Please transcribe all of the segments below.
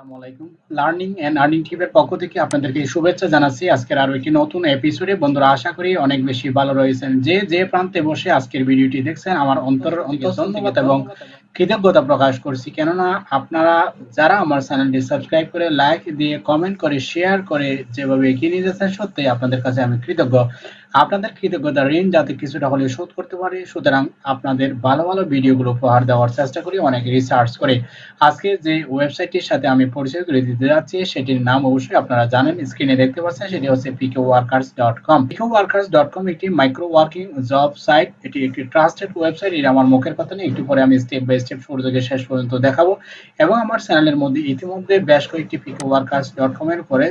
আসসালামু আলাইকুম। Learning and earning টিপের পক্ষ থেকে আপনাদেরকে শুভেচ্ছা জানাচ্ছি। আজকের আরও একটি নতুন এপিসোডে বন্ধুরা আশা করি অনেক বেশি ভালো রয়েছেন। যে যে প্রান্তে বসে আজকের ভিডিওটি দেখছেন আমার অন্তর অন্তর ধন্যবাদ। এবং কৃতজ্ঞতা প্রকাশ করছি। কেননা আপনারা যারা আমার চ্যানেলটি সাবস্ক্রাইব করে লাইক দিয়ে, কমেন্ট করে, শেয়ার করে যেভাবে এগিয়ে নিয়ে যাচ্ছেন সত্যি আপনাদের কাছে আমি কৃতজ্ঞ। আপনাদের কৃতজ্ঞতা ঋণ যাতে কিছুটা হলে শোধ করতে পারি, সুতরাং আপনাদের ভালো ভালো ভিডিওগুলো উপহার দেওয়ার চেষ্টা করি, অনেক রিসার্চ করে। আজকে যে ওয়েবসাইটটির সাথে আমি পরিচয় করে দিতে যাচ্ছি, সেটির নাম অবশ্যই আপনারা জানেন স্ক্রিনে দেখতে পাচ্ছেন, সেটি হচ্ছে Pico workers dot com Pico workers dot com একটি মাইক্রো ওয়ার্কিং জব সাইট এটি একটি ট্রাস্টেড ওয়েবসাইট এটা আমার মুখের কথা নেই একটু পরে আমি স্টেপ বাই স্টেপ শুরু থেকে শেষ পর্যন্ত দেখাবো। এবং আমার চ্যানেলের মধ্যে ইতিমধ্যে বেশ কয়েকটি পিকো ওয়ার্কার্স ডট কম এর উপরে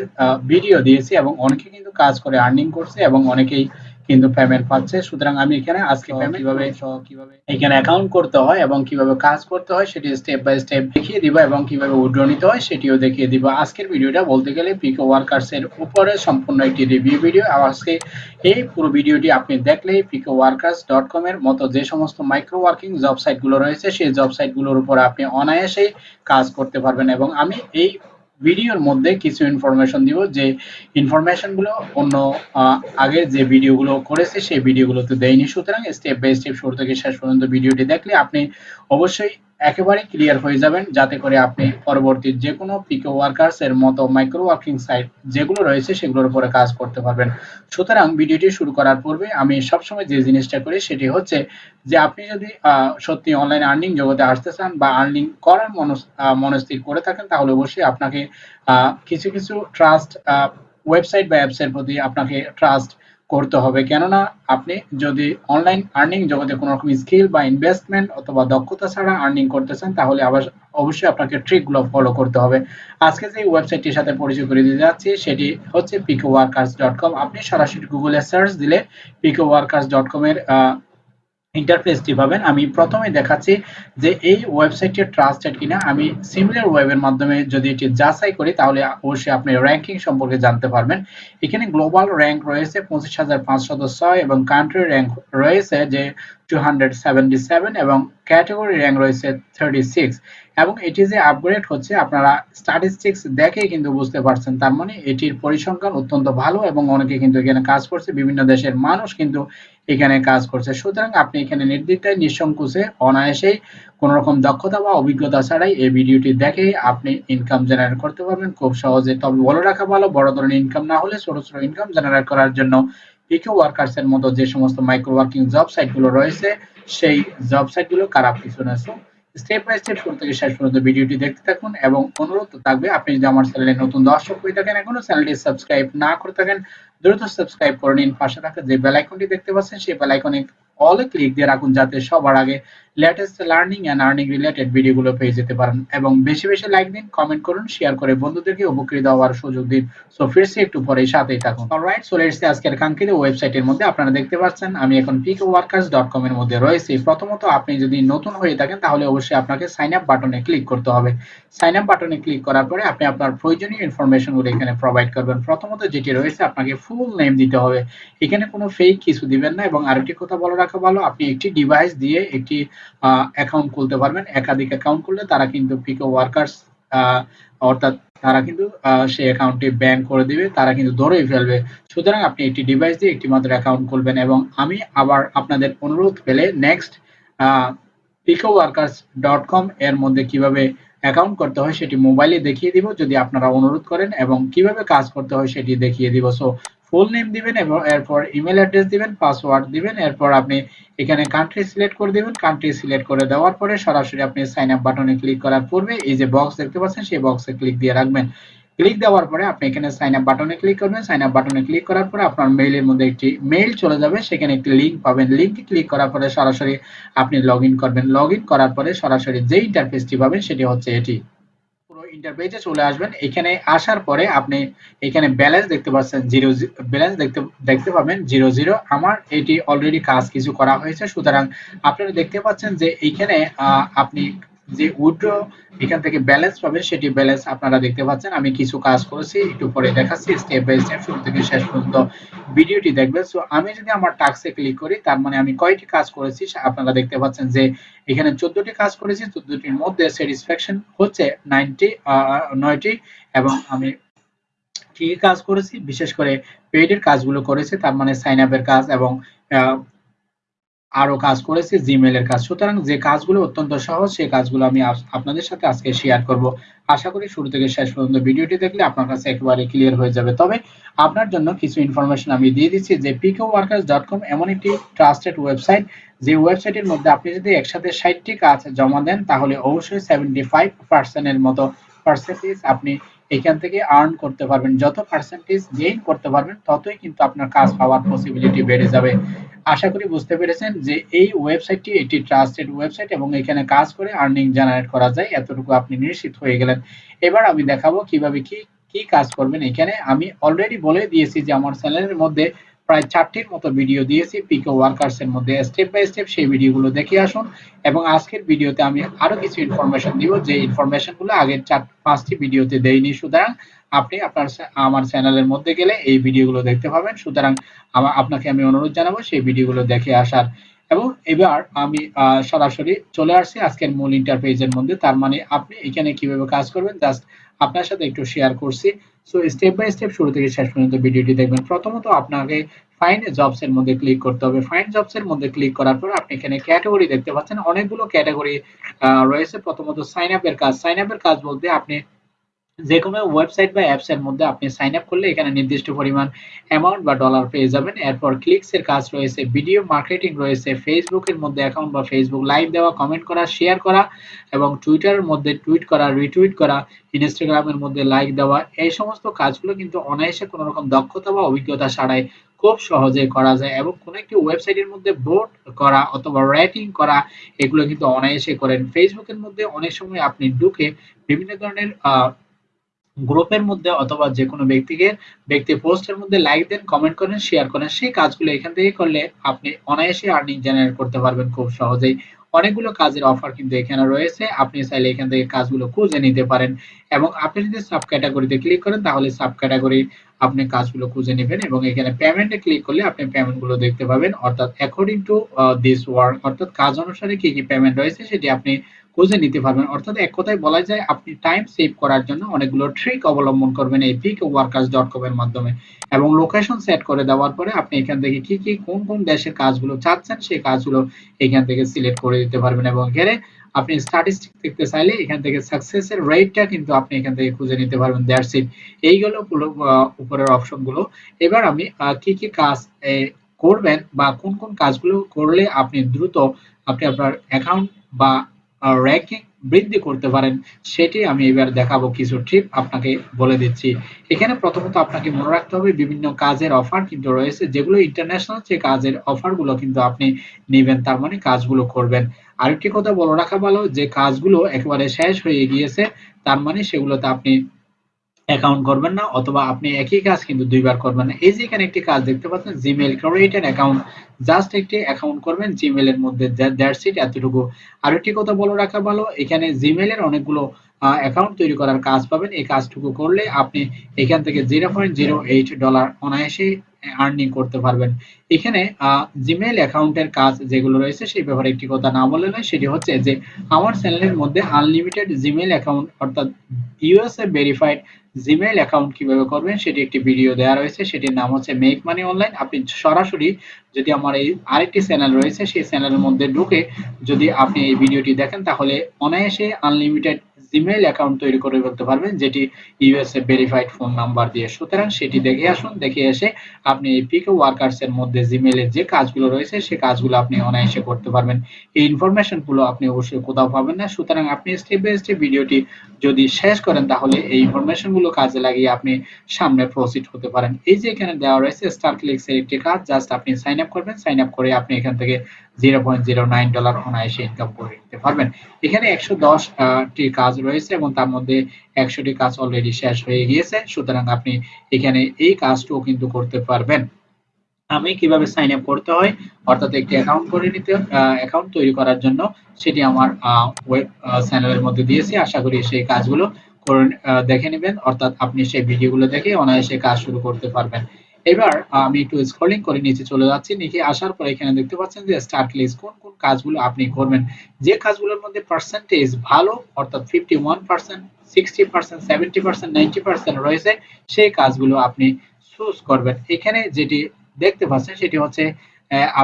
ভিডিও দিয়েছি এবং অনেকে কিন্তু কাজ করে আর্নিং করছে এবং অনেকেই কিন্তু পেমেন্ট পাচ্ছে। সুতরাং আমি এখানে আজকে কীভাবে কীভাবে? এখানে অ্যাকাউন্ট করতে হয় এবং কীভাবে কাজ করতে হয় সেটি স্টেপ বাই স্টেপ দেখিয়ে দিব এবং কীভাবে উইথড্র নিতে হয় সেটিও দেখিয়ে দিব। আজকের ভিডিওটা বলতে গেলে পিকো ওয়ার্কার্স এর উপরে সম্পূর্ণ একটি রিভিউ ভিডিও আজকে এই পুরো ভিডিওটি আপনি দেখলেই পিকো ওয়ার্কার্স ডট কম এর মতো যে সমস্ত মাইক্রো ওয়ার্কিং জব সাইটগুলো রয়েছে সেই জব সাইটগুলোর উপর আপনি অনায়াসেই কাজ করতে পারবেন। এবং আমি এই ভিডিওর মধ্যে কিছু ইনফরমেশন দিব যে ইনফরমেশনগুলো অন্য আগের যে ভিডিওগুলো করেছে সেই ভিডিওগুলোতে দেয়নি। সুতরাং স্টেপ বাই স্টেপ শুরু থেকে শেষ পর্যন্ত ভিডিওটি দেখলে আপনি অবশ্যই একেবারে ক্লিয়ার হয়ে যাবেন, যাতে করে আপনি পরবর্তী যে কোনো পিকো ওয়ার্কার্স এর মতো মাইক্রো ওয়ার্কিং সাইট যেগুলো রয়েছে সেগুলোর উপরে কাজ করতে পারবেন। সুতরাং ভিডিওটি শুরু করার পূর্বে আমি সবসময় যে জিনিসটা করি সেটি হচ্ছে যে আপনি যদি সত্যি অনলাইন আর্নিং জগতে আসতে চান বা আর্নিং করার মনস্থির করে থাকেন, তাহলে অবশ্যই আপনাকে কিছু কিছু ট্রাস্ট ওয়েবসাইট বা অ্যাপসের প্রতি আপনাকে ট্রাস্ট করতে হবে। কেননা আপনি যদি অনলাইন আর্নিং জগতে কোনো রকম স্কিল বা ইনভেস্টমেন্ট অথবা দক্ষতা ছাড়া আর্নিং করতে চান, তাহলে আবার অবশ্যই আপনাকে ট্রিকগুলো ফলো করতে হবে। আজকে যে ওয়েবসাইটটির সাথে পরিচয় করে দিতে যাচ্ছি, সেটি হচ্ছে পিকো ওয়ার্কার্স ডট কম আপনি সরাসরি গুগলে সার্চ দিলে পিকো ওয়ার্কার্স ডট কমের ইন্টারফেসটি পাবেন আমি প্রথমে দেখাচ্ছি যে এই ওয়েবসাইটটি ট্রাস্টেড কিনা। আমি সিমিলার ওয়েবের মাধ্যমে যদি এটি যাচাই করি, তাহলে অবশ্যই আপনি র্যাঙ্কিং সম্পর্কে জানতে পারবেন। এখানে গ্লোবাল র্যাঙ্ক রয়েছে পঁচিশ হাজার পাঁচশত ছয় এবং কান্ট্রি র্যাঙ্ক রয়েছে যে টু হান্ড্রেড সেভেন্টি সেভেন এবং ক্যাটাগরি র্যাঙ্ক রয়েছে থার্টি সিক্স এবং এটি যে আপগ্রেড হচ্ছে, আপনারা স্ট্যাটিস্টিক্স দেখে কিন্তু বুঝতে পারছেন। তার মানে এটির পরিসংখ্যান অত্যন্ত ভালো এবং অনেকে কিন্তু এখানে কাজ করছে। বিভিন্ন দেশের মানুষ কিন্তু এখানে কাজ করছে। সুতরাং আপনি এখানে নির্দিষ্ট নিঃসংকোচে, অনায়াসেই কোন রকম দক্ষতা বা অভিজ্ঞতা ছাড়াই এই ভিডিওটি দেখে আপনি ইনকাম জেনারেট করতে পারবেন। খুব সহজে। তবে বলে রাখা ভালো, বড় ধরনের ইনকাম না হলে ছোট ছোট ইনকাম জেনারেট করার জন্য পিকে ওয়ার্কার্স এর মতো যে সমস্ত মাইক্রো ওয়ার্কিং জব সাইটগুলো রয়েছে, সেই জব সাইটগুলো খারাপ কিছু না। স্টেপ বাই স্টেপ শুরু শেষ পর্যন্ত ভিডিওটি দেখতে থাকুন এবং অনুরোধ থাকবে, আপনি যদি আমার চ্যানেলে নতুন দর্শক হয়ে থাকেন, এখনও চ্যানেলটি সাবস্ক্রাইব না করে থাকেন, দ্রুত সাবস্ক্রাইব করে নিন। পাশে থাকা যে বেল আইকনটি দেখতে পাচ্ছেন, সেই বেল আইকনে অলে ক্লিক দিয়ে রাখুন যাতে সবার আগে latest learning and earning related ভিডিওগুলো পেয়ে যেতে পারেন। এবং বেশি বেশি লাইক দিন কমেন্ট করুন শেয়ার করে বন্ধুদেরকে উপকৃত হওয়ার সুযোগ দিন। সো ফিরছি একটু পরে সাথেই থাকুন। অলরাইট চলে এসেছি আজকের কাঙ্ক্ষিত ওয়েবসাইটের মধ্যে আপনারা দেখতে পাচ্ছেন। আমি এখন pickworkers.com এর মধ্যে রয়েছি। প্রথমত, আপনি যদি নতুন হয়ে থাকেন, তাহলে অবশ্যই আপনাকে সাইন আপ বাটনে ক্লিক করতে হবে। সাইন আপ বাটনে ক্লিক করার পরে আপনি আপনার প্রয়োজনীয় ইনফরমেশনগুলো এখানে প্রোভাইড করবেন। প্রথমত যেটি রয়েছে, আপনাকে ফুল নেম দিতে হবে। এখানে কোনো ফেক কিছু দিবেন না এবং আরেকটি কথা বলে রাখা ভালো। আপনি একটি ডিভাইস দিয়ে একটি অ্যাকাউন্ট খুলতে পারবেন। একাধিক অ্যাকাউন্ট খুললে তারা কিন্তু পিকো ওয়ার্কার্স অর্থাৎ তারা কিন্তু সেই অ্যাকাউন্টটি ব্যান করে দিবে। তারা কিন্তু ধরেই ফেলবে। সুতরাং আপনি একটি ডিভাইস দিয়ে একটি মাত্র অ্যাকাউন্ট খুলবেন এবং আমি আবার আপনাদের অনুরোধ পেলে next Pico workers dot com এর মধ্যে কীভাবে অ্যাকাউন্ট করতে হয় সেটি মোবাইলে দেখিয়ে দিব। যদি আপনারা অনুরোধ করেন এবং কীভাবে কাজ করতে হয় সেটি দেখিয়ে দিব। সো ফুল নেম দিবেন এবং এরপর ইমেল অ্যাড্রেস দিবেন পাসওয়ার্ড দিবেন, এরপর আপনি এখানে কান্ট্রি সিলেক্ট করে দিবেন কান্ট্রি সিলেক্ট করে দেওয়ার পরে সরাসরি আপনি সাইন আপ বাটনে ক্লিক করার পূর্বে এই যে বক্স দেখতে পাচ্ছেন, সেই বক্সে ক্লিক দিয়ে রাখবেন। ক্লিক দেওয়ার পরে আপনি এখানে সাইন আপ বাটনে ক্লিক করবেন সাইন আপ বাটনে ক্লিক করার পরে আপনার মেইলের মধ্যে একটি মেইল চলে যাবে, সেখানে একটি লিঙ্ক পাবেন। লিঙ্কে ক্লিক করার পরে সরাসরি আপনি লগ করবেন। লগ করার পরে সরাসরি যে ইন্টারফেসটি পাবেন, সেটি হচ্ছে এটি। ইন্টারপেজে চলে আসবেন। এখানে আসার পরে আপনি এখানে ব্যালেন্স দেখতে পাচ্ছেন জিরো ব্যালেন্স দেখতে দেখতে পাবেন জিরো জিরো আমার এটি অলরেডি কাজ কিছু করা হয়েছে। সুতরাং আপনারা দেখতে পাচ্ছেন যে এইখানে আপনি যে উইথড্র এখান থেকে ব্যালেন্স পাবেন, সেটি ব্যালেন্স আপনারা দেখতে পাচ্ছেন। আমি কিছু কাজ করেছি, একটু পরে দেখাচ্ছি স্টেপ বাই স্টেপ শুরু থেকে শেষ পর্যন্ত ভিডিওটি দেখবেন। সো আমি যদি আমার টাস্কে ক্লিক করি, তার মানে আমি কয়টি কাজ করেছি আপনারা দেখতে পাচ্ছেন যে এখানে চোদ্দটি কাজ করেছি। চোদ্দটির মধ্যে স্যাটিসফ্যাকশন হচ্ছে নাইনটি নয়টি এবং আমি কি কাজ করেছি? বিশেষ করে পেইডের কাজগুলো করেছি, তার মানে সাইন আপের কাজ এবং আরও কাজ করেছি জিমেলের কাজ। সুতরাং যে কাজগুলো অত্যন্ত সহজ, সেই কাজগুলো আমি আপনাদের সাথে আজকে শেয়ার করব। আশা করি শুরু থেকে শেষ পর্যন্ত ভিডিওটি দেখলে আপনার কাছে একেবারে ক্লিয়ার হয়ে যাবে। তবে আপনার জন্য কিছু ইনফরমেশন আমি দিয়ে দিচ্ছি যে পিকোওয়ার্কার্স.কম এমন একটি ট্রাস্টেড ওয়েবসাইট যে ওয়েবসাইটের মধ্যে আপনি যদি একসাথে ষাটটি কাজ জমা দেন, তাহলে অবশ্যই সেভেন্টি ফাইভ পার্সেন্টের মতো পার্সেন্টেজ আপনি এখান থেকে আর্ন করতে পারবেন। যত পার্সেন্টেজ গেইন করতে পারবেন, ততই কিন্তু আপনার কাজ পাওয়ার পসিবিলিটি বেড়ে যাবে। আশা করি বুঝতে পেরেছেন যে এই ওয়েবসাইটটি এটি ট্রাস্টেড ওয়েবসাইট এবং এখানে কাজ করে আর্নিং জেনারেট করা যায়। এতটুকু আপনি নিশ্চিত হয়ে গেলেন। এবার আমি দেখাবো কীভাবে কি কি কাজ করবেন এখানে। আমি অলরেডি বলে দিয়েছি যে আমার চ্যানেলের মধ্যে প্রায় চারটির মতো ভিডিও দিয়েছি। পিকো ওয়ার্কার্স এর মধ্যে স্টেপ বাই স্টেপ সেই ভিডিওগুলো দেখে আসুন। এবং আজকের ভিডিওতে আমি আরও কিছু ইনফরমেশন দিব। যে ইনফরমেশনগুলো আগের চার, পাঁচটি ভিডিওতে দেইনি সুতরাং আপনি আপনার আমার চ্যানেলের মধ্যে গেলে এই ভিডিওগুলো দেখতে পাবেন। সুতরাং আপনাকে আমি অনুরোধ জানাব সেই ভিডিওগুলো দেখে আসার। এবং এবার আমি সরাসরি চলে আসছি আজকের মূল ইন্টারপেজের মধ্যে। তার মানে আপনি এখানে কীভাবে কাজ করবেন? জাস্ট আপনার সাথে একটু শেয়ার করছি। সো স্টেপ বাই স্টেপ শুরু থেকে শেষ পর্যন্ত ভিডিওটি দেখবেন। প্রথমত আপনাকে ফাইন জবস এর মধ্যে ক্লিক করতে হবে। ফাইন জবস এর মধ্যে ক্লিক করার পর আপনি এখানে ক্যাটাগরি দেখতে পাচ্ছেন। অনেকগুলো ক্যাটাগরি রয়েছে। প্রথমত সাইন আপ এর কাজ। সাইন আপ এর কাজ বলতে আপনি যে কোনো ওয়েবসাইট বা অ্যাপস এর মধ্যে আপনি সাইন আপ করলে এখানে নির্দিষ্ট পরিমাণ অ্যামাউন্ট বা ডলার পেয়ে যাবেন। এরপর ক্লিকস এর কাজ রয়েছে ভিডিও মার্কেটিং রয়েছে ফেসবুকের মধ্যে অ্যাকাউন্ট বা ফেসবুক লাইভ দেওয়া কমেন্ট করা শেয়ার করা এবং টুইটারের মধ্যে টুইট করা রিটুইট করা ইনস্টাগ্রামের মধ্যে লাইক দেওয়া। এই সমস্ত কাজগুলো কিন্তু অনায়াসে কোনো রকম দক্ষতা বা অভিজ্ঞতা ছাড়াই খুব সহজে করা যায় এবং কোনো একটি ওয়েবসাইটের মধ্যে ভোট করা অথবা রেটিং করা, এগুলো কিন্তু অনায়াসে করেন। ফেসবুকের মধ্যে অনেক সময় আপনি ঢুকে বিভিন্ন ধরনের গ্রুপের মধ্যে অথবা যে কোনো ব্যক্তিকে, ব্যক্তি পোস্টের মধ্যে লাইক দেন কমেন্ট করেন শেয়ার করেন, সেই কাজগুলো এখান থেকে করলে আপনি অনায়াসে আর্নিং জেনারেট করতে পারবেন খুব সহজেই। অনেকগুলো কাজের অফার কিন্তু এখানে রয়েছে, আপনি চাইলে এখান থেকে কাজগুলো খুঁজে নিতে পারেন। এবং আপনি যদি সাব ক্যাটাগরিতে ক্লিক করেন, তাহলে সাব ক্যাটাগরি আপনি কাজগুলো খুঁজে নেবেন এবং এখানে পেমেন্টে ক্লিক করলে আপনি পেমেন্টগুলো দেখতে পাবেন। অর্থাৎ অ্যাকর্ডিং টু দিস ওয়ার্ক অর্থাৎ কাজ অনুসারে কি কি পেমেন্ট রয়েছে, সেটি আপনি খুঁজে নিতে পারবেন। অর্থাৎ এক কথায় বলা যায়, আপনি টাইম সেভ করার জন্য অনেকগুলো ট্রিক অবলম্বন করবেন এই পিক ওয়ার্কার্স ডট কম এর মাধ্যমে। এবং লোকেশন সেট করে দেওয়ার পরে আপনি এখান থেকে কি কি, কোন কোন দেশের কাজগুলো চাচ্ছেন, সেই কাজগুলো এখান থেকে সিলেক্ট করে দিতে পারবেন। এবং এখানে আপনি স্ট্যাটিস্টিক দেখতে চাইলে এখান থেকে সাকসেসের রেটটা কিন্তু আপনি এখান থেকে খুঁজে নিতে পারবেন। দ্যাটস ইট এই এইগুলো উপরের অপশনগুলো। এবার আমি কি কি কাজ করবেন বা কোন কোন কাজগুলো করলে আপনি দ্রুত আপনি আপনার অ্যাকাউন্ট বা র্যাঙ্কিং বৃদ্ধি করতে পারেন, সেটি আমি এবার দেখাবো কিছু ট্রিপ আপনাকে বলে দিচ্ছি। এখানে প্রথমত আপনাকে মনে রাখতে হবে, বিভিন্ন কাজের অফার কিন্তু রয়েছে, যেগুলো ইন্টারন্যাশনাল যে কাজের অফারগুলো কিন্তু আপনি নেবেন, তার মানে কাজগুলো করবেন। আরেকটি কথা বলে রাখা ভালো, যে কাজগুলো একেবারে শেষ হয়ে গিয়েছে, তার মানে সেগুলোতে আপনি অ্যাকাউন্ট করবেন না, অথবা আপনি একই কাজ কিন্তু দুইবার করবেন না। এই যে এখানে একটি কাজ দেখতে পাচ্ছেন Gmail create an account just একটি অ্যাকাউন্ট করবেন জিমেলের মধ্যে দ্যাটস ইট এতটুকু। আর একটি কথা বলে রাখা ভালো, এখানে জিমেলের অনেকগুলো অ্যাকাউন্ট তৈরি করার কাজ পাবেন। এই কাজটুকু করলে আপনি এখান থেকে zero point zero eight dollar অনায়াসে আর্নিং করতে পারবেন। এখানে জিমেল অ্যাকাউন্টের কাজ যেগুলো রয়েছে, সেই ব্যাপারে একটি কথা না বলে নয়, সেটি হচ্ছে যে, আমার চ্যানেলের মধ্যে আনলিমিটেড জিমেল অ্যাকাউন্ট অর্থাৎ ইউএসএ ভেরিফাইড জিমেইল অ্যাকাউন্ট কীভাবে করবেন, সেটি একটি ভিডিও দেওয়া রয়েছে, সেটির নাম হচ্ছে মেক মানি অনলাইন আপনি সরাসরি যদি আমার এই আরেকটি চ্যানেল রয়েছে, সেই চ্যানেলের মধ্যে ঢুকে যদি আপনি এই ভিডিওটি দেখেন, তাহলে অনায়াসে আনলিমিটেড জিমেইল অ্যাকাউন্ট তৈরি করে ফেলতে পারবেন, যেটি ইউএসএ ভেরিফাইড ফোন নাম্বার দিয়ে। সুতরাং সেটি দেখে আসুন, দেখে এসে আপনি এই পিকে ওয়ার্কার্স এর মধ্যে জিমেইলের যে কাজগুলো রয়েছে সেই কাজগুলো আপনি অনায়াসে করতে পারবেন। এই ইনফরমেশনগুলো আপনি অবশ্যই কোথাও পাবেন না। সুতরাং আপনি স্টেপ বাই স্টেপ ভিডিওটি যদি শেষ করেন, তাহলে এই ইনফরমেশনগুলো কাজে লাগিয়ে আপনি সামনে প্রসিড হতে পারেন। এই যে এখানে দেওয়া রয়েছে স্টার ক্লিক্স এর একটি কাজ জাস্ট আপনি সাইন আপ করবেন। সাইন আপ করে আপনি এখান থেকে zero point zero nine dollar অনায়াসে ইনকাম করে নিতে পারবেন। এখানে কাজ রয়েছে এবং তার মধ্যে কাজ অলরেডি শেষ হয়ে গিয়েছে। সুতরাং আপনি এখানে এই কিন্তু করতে পারবেন। আমি কীভাবে সাইন আপ করতে হয়? অর্থাৎ একটি অ্যাকাউন্ট করে নিতে অ্যাকাউন্ট তৈরি করার জন্য সেটি আমার ওয়েব চ্যানেলের মধ্যে দিয়েছি। আশা করি সেই কাজগুলো দেখে নেবেন। অর্থাৎ আপনি সেই ভিডিওগুলো দেখে অনায়াসে কাজ শুরু করতে পারবেন। এবার আমি একটু স্ক্রলিং করে নিচে চলে যাচ্ছি। নিচে আসার পর এখানে দেখতে পাচ্ছেন যে স্টার্ট লিস্ট কোন কোন কাজগুলো আপনি করবেন। যে কাজগুলোর মধ্যে পার্সেন্টেজ ভালো, অর্থাৎ fifty one percent sixty percent seventy percent ninety percent রয়েছে, সেই কাজগুলো আপনি চুজ করবেন। এখানে যেটি দেখতে পাচ্ছেন সেটি হচ্ছে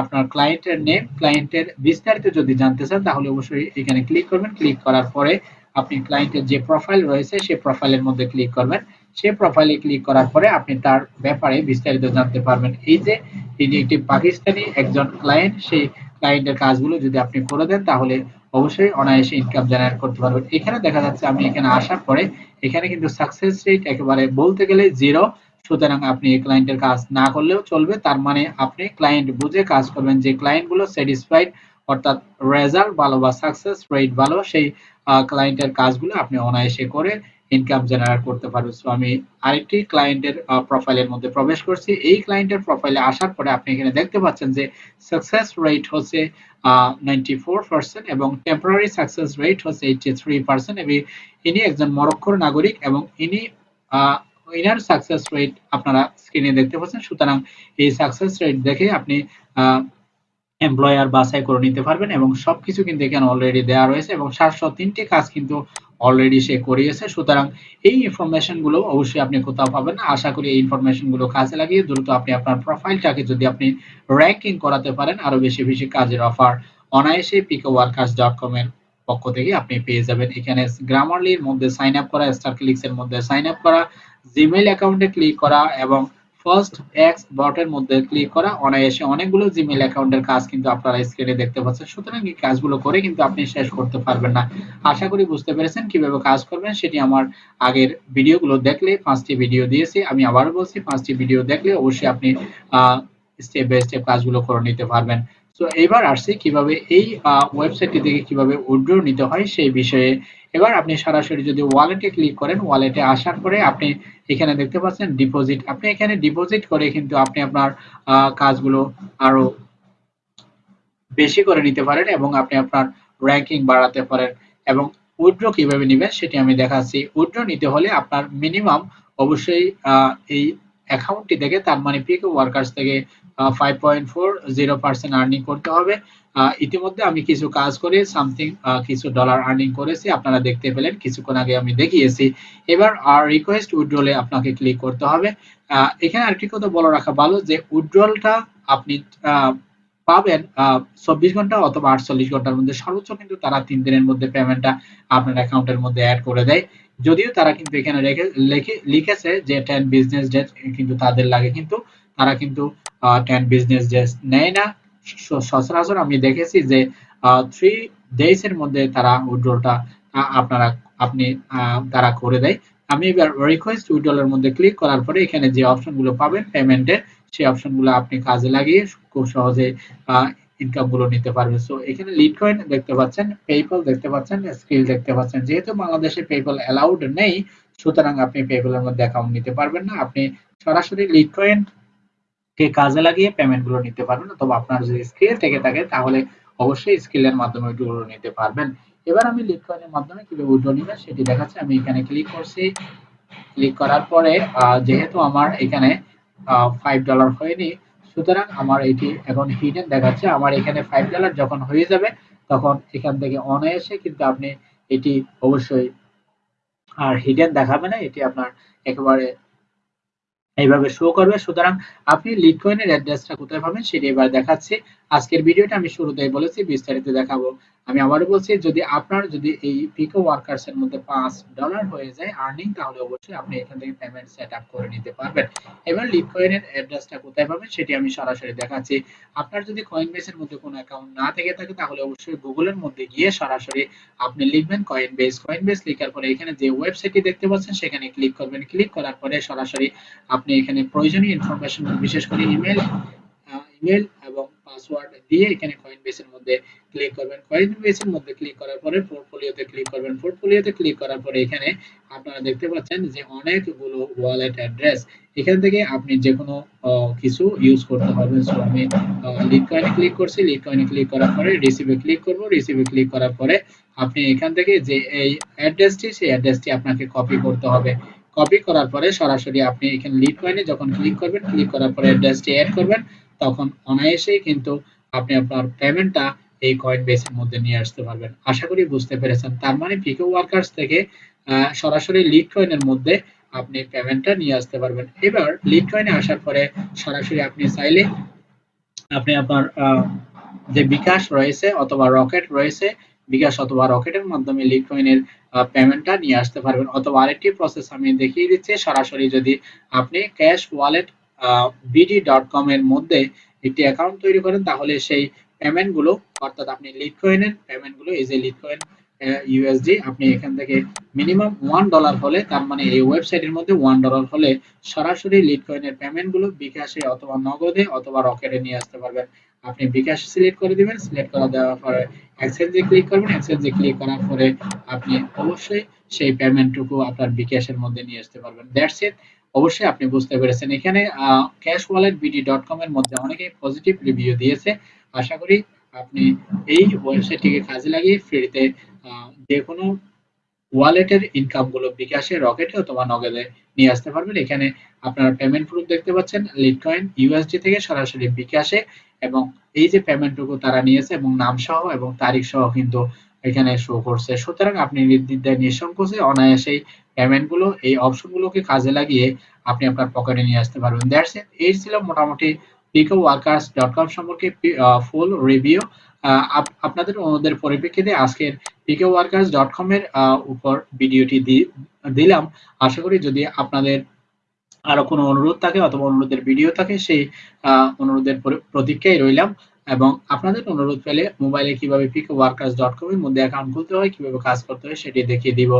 আপনার ক্লায়েন্টের নেম ক্লায়েন্টের বিস্তারিত যদি জানতে চান, তাহলে অবশ্যই এখানে ক্লিক করবেন। ক্লিক করার পরে আপনি ক্লায়েন্টের যে প্রোফাইল রয়েছে সেই প্রোফাইলের মধ্যে ক্লিক করবেন। সেই প্রোফাইলে ক্লিক করার পরে আপনি তার ব্যাপারে বিস্তারিত জানতে পারবেন। এই যে, তিনি একটি পাকিস্তানি একজন ক্লায়েন্ট সেই ক্লায়েন্টের কাজগুলো যদি আপনি করে দেন, তাহলে অবশ্যই অনায়াসে ইনকাম জেনারেট করতে পারবেন। এখানে দেখা যাচ্ছে আমি এখানে আসার পরে, এখানে কিন্তু সাকসেস রেট একেবারে বলতে গেলে জিরো সুতরাং আপনি এই ক্লায়েন্টের কাজ না করলেও চলবে। তার মানে আপনি ক্লায়েন্ট বুঝে কাজ করবেন যে ক্লায়েন্টগুলো স্যাটিসফাইড অর্থাৎ রেজাল্ট ভালো বা সাকসেস রেট ভালো, সেই ক্লায়েন্টের কাজগুলো আপনি অনায়াসে করে ইনকাম জেনারেট করতে পারবেন সো আমি আরেকটি ক্লায়েন্টের প্রোফাইলের মধ্যে প্রবেশ করছি। এই ক্লায়েন্টের প্রোফাইলে আসার পরে আপনি এখানে দেখতে পাচ্ছেন যে সাকসেস রেট হচ্ছে নাইনটি এবং টেম্পোরারি সাকসেস রেট হচ্ছে এইটি থ্রি পার্সেন্ট এবং ইনি একজন মরক্কোর নাগরিক এবং ইনি ইনার সাকসেস রেট আপনারা স্ক্রিনে দেখতে পাচ্ছেন। সুতরাং এই সাকসেস রেট দেখে আপনি এমপ্লয়ার বাছাই করে নিতে পারবেন এবং সবকিছু কিন্তু এখানে অলরেডি দেওয়া রয়েছে এবং সাতশো তিনটি কাজ কিন্তু অলরেডি সে করিয়েছে, সুতরাং এই ইনফরমেশনগুলো অবশ্যই আপনি কোথাও পাবেন না। আশা করি এই ইনফরমেশনগুলো কাজে লাগিয়ে দ্রুত আপনি আপনার প্রোফাইলটাকে যদি আপনি র্যাঙ্কিং করাতে পারেন, আরও বেশি বেশি কাজের অফার অনায়াসে পিকো ওয়ার্কার্স ডট কম এর পক্ষ থেকে আপনি পেয়ে যাবেন। এখানে গ্রামারলির মধ্যে সাইন আপ করা স্টার ক্লিক্স মধ্যে সাইন আপ করা জিমেইল অ্যাকাউন্টে ক্লিক করা এবং ফার্স্ট এক্স বটের মধ্যে ক্লিক করা, অনায়াসে অনেকগুলো জিমেইল অ্যাকাউন্টের কাজ কিন্তু আপনারা স্ক্রিনে দেখতে পাচ্ছেন। সুতরাং এই কাজগুলো করে কিন্তু আপনি শেষ করতে পারবেন না। আশা করি বুঝতে পেরেছেন কীভাবে কাজ করবেন, সেটি আমার আগের ভিডিওগুলো দেখলে পাঁচটি ভিডিও দিয়েছি। আমি আবারও বলছি, পাঁচটি ভিডিও দেখলে অবশ্যই আপনি স্টেপ বাই স্টেপ কাজগুলো করে নিতে পারবেন। তো এবার আসছি কীভাবে এই ওয়েবসাইটটি থেকে কীভাবে উইথড্র নিতে হয় সেই বিষয়ে। এবার আপনি সরাসরি যদি ওয়ালেটে ক্লিক করেন ওয়ালেটে আসার পরে আপনি এখানে দেখতে পাচ্ছেন ডিপোজিট আপনি এখানে ডিপোজিট করে কিন্তু আপনি আপনার কাজগুলো আরও বেশি করে নিতে পারেন এবং আপনি আপনার র্যাঙ্কিং বাড়াতে পারেন। এবং উইথড্র কীভাবে নেবেন সেটি আমি দেখাচ্ছি। উইথড্র নিতে হলে আপনার মিনিমাম অবশ্যই এই অ্যাকাউন্টটি থেকে, তার মানে পিকো ওয়ার্কার্স থেকে five point four zero percent earning করতে হবে। ইতিমধ্যে আমি কিছু কাজ করে সামথিং কিছু ডলার আর্নিং করেছি। আপনারা দেখতে পেলেন, কিছুক্ষণ আগে আমি দেখিয়েছি। এবার আর রিকোয়েস্ট উইথড্রলে আপনাকে ক্লিক করতে হবে। এখানে আরেকটি কথা রাখা ভালো যে উইথড্রলটা আপনি পাবেন চব্বিশ ঘণ্টা অথবা আটচল্লিশ ঘণ্টার মধ্যে। সর্বোচ্চ কিন্তু তারা তিন দিনের মধ্যে পেমেন্টটা আপনার অ্যাকাউন্টের মধ্যে অ্যাড করে দেয়। যদিও তারা কিন্তু এখানে রেখে, লিখে, লিখেছে যে টেন বিজনেস ডেট কিন্তু তাদের লাগে কিন্তু তারা কিন্তু টেন বিজনেস নেয় না। সচরাচর আমি দেখেছি যে থ্রি ডেজ এর মধ্যে তারা উইড্রলটা আপনারা, আপনি তারা করে দেয়। আমি এবার রিকোয়েস্ট উইড্রলের মধ্যে ক্লিক করার পরে এখানে যে অপশনগুলো পাবেন পেমেন্টের সেই অপশনগুলো আপনি কাজে লাগিয়ে খুব সহজে ইনকামগুলো নিতে পারবেন। সো এখানে লিড কয়েন দেখতে পাচ্ছেন পেপল দেখতে পাচ্ছেন স্কিল দেখতে পাচ্ছেন। যেহেতু বাংলাদেশে পেপল অ্যালাউড নেই, সুতরাং আপনি পেপলের মধ্যে অ্যাকাউন্ট নিতে পারবেন না। আপনি সরাসরি লিড কয়েন কে কাজে লাগিয়ে পেমেন্টগুলো নিতে পারবেন, অথবা আপনার যদি স্কিল থেকে থাকে, তাহলে অবশ্যই স্কিলের মাধ্যমে উইথড্র নিতে পারবেন। এবার আমি লিড কয়েনের মাধ্যমে কীভাবে উইথড্র নিবেন সেটি দেখাচ্ছি। আমি এখানে ক্লিক করছি। ক্লিক করার পরে যেহেতু আমার এখানে ফাইভ ডলার হয়নি, সুতরাং আমার এটি এখন হিডেন দেখাচ্ছে। আমার এখানে ফাইভ ডলার যখন হয়ে যাবে, তখন এখান থেকে অনায়াসে কিন্তু আপনি এটি অবশ্যই আর হিডেন দেখাবে না। এটি আপনার একেবারে এইভাবে শো করবে। সুতরাং আপনি লিটকয়েনের অ্যাড্রেসটা কোথায় পাবেন সেটি এবার দেখাচ্ছি। আজকের ভিডিওটা আমি শুরুতেই বলেছি, বিস্তারিত দেখাবো। আমি আবারও বলছি, যদি আপনার যদি এই পিকো ওয়ার্কার্স এর মধ্যে পাঁচ ডলার হয়ে যায় আর্নিং তাহলে অবশ্যই আপনি এখান থেকে পেমেন্ট সেট আপ করে নিতে পারবেন। এবার লিড কয়েনের অ্যাড্রেসটা কোথায় পাবেন, সেটি আমি সরাসরি দেখাচ্ছি। আপনার যদি কয়েন বেসের মধ্যে কোনো অ্যাকাউন্ট না থেকে থাকে, তাহলে অবশ্যই গুগলের মধ্যে গিয়ে সরাসরি আপনি লিখবেন কয়েন বেস কয়েন বেস লেখার পরে এখানে যে ওয়েবসাইটটি দেখতে পাচ্ছেন, সেখানে ক্লিক করবেন। ক্লিক করার পরে সরাসরি আপনি এখানে প্রয়োজনীয় ইনফরমেশন বিশেষ করে ইমেল ইমেল এবং পাসওয়ার্ড দিয়ে এখানে কয়েনবেসের মধ্যে ক্লিক করবেন। কয়েনবেসের মধ্যে ক্লিক করার পরে পোর্টফোলিওতে ক্লিক করবেন। পোর্টফোলিওতে ক্লিক করার পরে এখানে আপনারা দেখতে পাচ্ছেন যে অনেকগুলো ওয়ালেট অ্যাড্রেস এখান থেকে আপনি যে কোনো কিছু ইউজ করতে পারবেন। সো আমি লিড কয়েনে ক্লিক করছি। লিড কয়েনে ক্লিক করার পরে রিসিভে ক্লিক করব। রিসিভে ক্লিক করার পরে আপনি এখান থেকে যে এই অ্যাড্রেসটি সেই অ্যাড্রেসটি আপনাকে কপি করতে হবে। কপি করার পরে সরাসরি আপনি এখানে লিড কয়েনে যখন ক্লিক করবেন ক্লিক করার পরে অ্যাড্রেসটি অ্যাড করবেন। তখন অনায়াসেই কিন্তু আপনি আপনার পেমেন্টটা এই কয়েন বেসের মধ্যে নিয়ে আসতে পারবেন। আশা করি বুঝতে পেরেছেন। তার মানে পিকো ওয়ার্কার্স থেকে সরাসরি লিড কয়েনের মধ্যে আপনি পেমেন্টটা নিয়ে আসতে পারবেন। এবার লিড কয়েনে আসার পরে সরাসরি আপনি চাইলে আপনি আপনার যে বিকাশ রয়েছে অথবা রকেট রয়েছে, বিকাশ অথবা রকেটের মাধ্যমে লিড কয়েনের পেমেন্টটা নিয়ে আসতে পারবেন। অথবা আরেকটি প্রসেস আমি দেখিয়ে দিচ্ছি। সরাসরি যদি আপনি ক্যাশ ওয়ালেট কম এর মধ্যে একটি অ্যাকাউন্ট তৈরি করেন, তাহলে সেই পেমেন্টগুলো, অর্থাৎ আপনি লিড পেমেন্টগুলো, এই যে লিড কয়েন ইউএসডি আপনি এখান থেকে মিনিমাম ওয়ান ডলার হলে, তার মানে এই ওয়েবসাইটের মধ্যে ওয়ান ডলার হলে সরাসরি লিড পেমেন্টগুলো বিকাশে অথবা নগদে অথবা রকেটে নিয়ে আসতে পারবেন। আপনি বিকাশ সিলেক্ট করে দিবেন সিলেক্ট করা দেওয়ার পরে এক্সচেঞ্জে ক্লিক করবেন এক্সচেঞ্জে ক্লিক করার পরে আপনি অবশ্যই সেই পেমেন্টটুকু আপনার বিকাশের মধ্যে নিয়ে আসতে পারবেন। দ্যাটস ইট অবশ্যই আপনি বুঝতে পেরেছেন। এখানে cash wallet BD dot com এর মধ্যে অনেকেই পজিটিভ রিভিউ দিয়েছে। আশা করি আপনি এই ওয়েবসাইটটিকে কাজে লাগিয়ে ফ্রিতে যে কোনো ওয়ালেটের ইনকামগুলো বিকাশে রকেটে অথবা নগদে নিয়ে আসতে পারবেন। এখানে আপনারা পেমেন্ট প্রুফ দেখতে পাচ্ছেন লিটকয়েন ইউএসডি থেকে সরাসরি বিকাশে এবং এই যে পেমেন্টটুকু তারা নিয়েছে এবং নাম সহ এবং তারিখ সহ কিন্তু এখানে শো করছে। সুতরাং আপনি নির্দ্বিধায় নিঃসংকোচে অনায়াসেই পেমেন্টগুলো, এই অপশন গুলোকে কাজে লাগিয়ে আপনি আপনার পকেটে নিয়ে আসতে পারবেন। দ্যাটস ইট এই ছিল মোটামুটি picoworkers.com সম্পর্কে ফুল রিভিউ আপনাদের অনুরোধের পরিপ্রেক্ষিতে আজকের picoworkers.com এর উপর ভিডিওটি দিলাম। আশা করি যদি আপনাদের আরও কোনো অনুরোধ থাকে অথবা অনুরোধের ভিডিও থাকে, সেই অনুরোধের প্রতীক্ষায় রইলাম। এবং আপনাদের অনুরোধ পেলে মোবাইলে কীভাবে পিকো ওয়ার্কার্স ডট মধ্যে অ্যাকাউন্ট খুলতে হয়, কীভাবে কাজ করতে হয় সেটি দেখিয়ে দিব।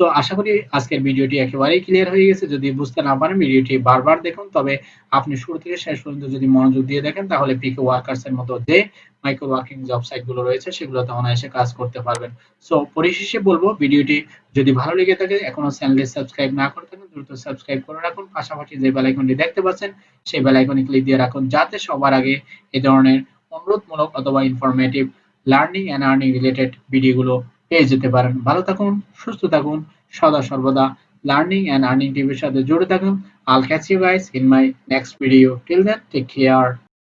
সো আশা করি আজকের ভিডিওটি একেবারেই ক্লিয়ার হয়ে গেছে। যদি বুঝতে না পারেন ভিডিওটি বারবার দেখুন, তবে আপনি শুরু থেকে শেষ পর্যন্ত যদি মনোযোগ দিয়ে দেখেন, তাহলে পিকো ওয়ার্কার্স এর মতো যে মাইক্রো ওয়ার্কিং জব সাইটগুলো রয়েছে, সেগুলো সেগুলোতে অনায়াসে কাজ করতে পারবেন। সো পরিশেষে বলব, ভিডিওটি যদি ভালো লেগে থাকে, এখনও চ্যানেলটি সাবস্ক্রাইব না করে থাকেন, দ্রুত সাবস্ক্রাইব করে রাখুন। পাশাপাশি যে বেল আইকনটি দেখতে পাচ্ছেন, সেই বেল আইকনে ক্লিক দিয়ে রাখুন, যাতে সবার আগে এই ধরনের অনুরোধমূলক অথবা informative learning and earning related ভিডিওগুলো পেয়ে যেতে পারেন। ভালো থাকুন, সুস্থ থাকুন, সদা সর্বদা লার্নিং এন্ড আর্নিং টিভির সাথে জুড়ে থাকুন। I'll catch you guys in my next video till then take care